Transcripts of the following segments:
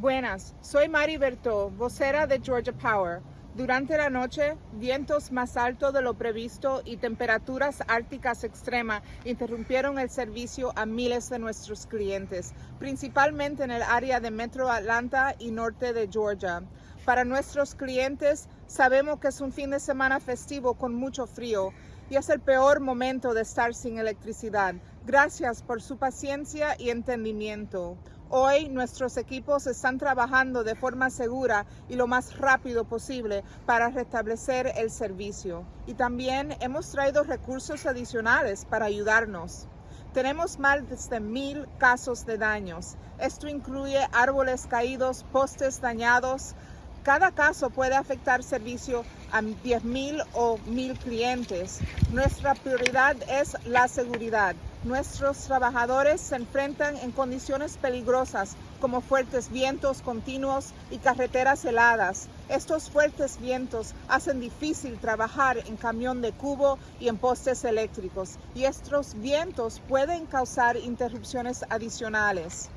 Buenas, soy Mari Berto, vocera de Georgia Power. Durante la noche, vientos más altos de lo previsto y temperaturas árticas extremas interrumpieron el servicio a miles de nuestros clientes, principalmente en el área de Metro Atlanta y norte de Georgia. Para nuestros clientes, sabemos que es un fin de semana festivo con mucho frío y es el peor momento de estar sin electricidad. Gracias por su paciencia y entendimiento. Hoy nuestros equipos están trabajando de forma segura y lo más rápido posible para restablecer el servicio. Y también hemos traído recursos adicionales para ayudarnos. Tenemos más de mil casos de daños. Esto incluye árboles caídos, postes dañados, cada caso puede afectar servicio a 10.000 o 1.000 clientes. Nuestra prioridad es la seguridad. Nuestros trabajadores se enfrentan en condiciones peligrosas como fuertes vientos continuos y carreteras heladas. Estos fuertes vientos hacen difícil trabajar en camión de cubo y en postes eléctricos y estos vientos pueden causar interrupciones adicionales.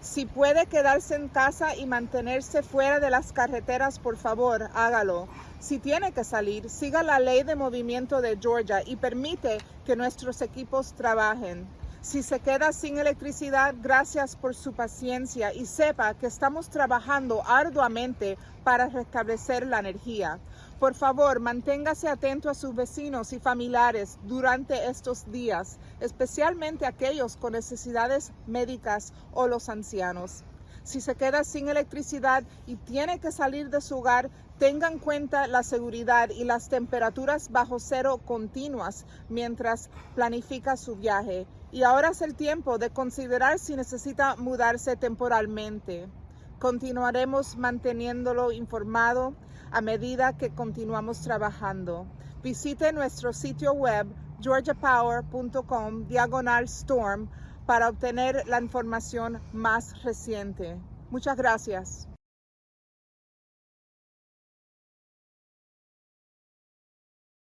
Si puede quedarse en casa y mantenerse fuera de las carreteras, por favor, hágalo. Si tiene que salir, siga la ley de movimiento de Georgia y permite que nuestros equipos trabajen. Si se queda sin electricidad, gracias por su paciencia y sepa que estamos trabajando arduamente para restablecer la energía. Por favor, manténgase atento a sus vecinos y familiares durante estos días, especialmente aquellos con necesidades médicas o los ancianos. Si se queda sin electricidad y tiene que salir de su hogar, tenga en cuenta la seguridad y las temperaturas bajo cero continuas mientras planifica su viaje. Y ahora es el tiempo de considerar si necesita mudarse temporalmente. Continuaremos manteniéndolo informado a medida que continuamos trabajando. Visite nuestro sitio web georgiapower.com diagonal storm para obtener la información más reciente. Muchas gracias.